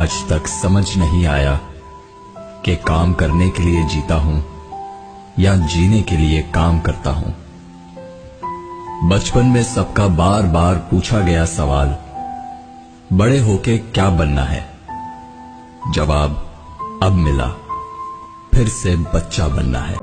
आज तक समझ नहीं आया कि काम करने के लिए जीता हूँ या जीने के लिए काम करता हूँ। बचपन में सबका बार बार पूछा गया सवाल, बड़े होके क्या बनना है? जवाब, अब मिला, फिर से बच्चा बनना है।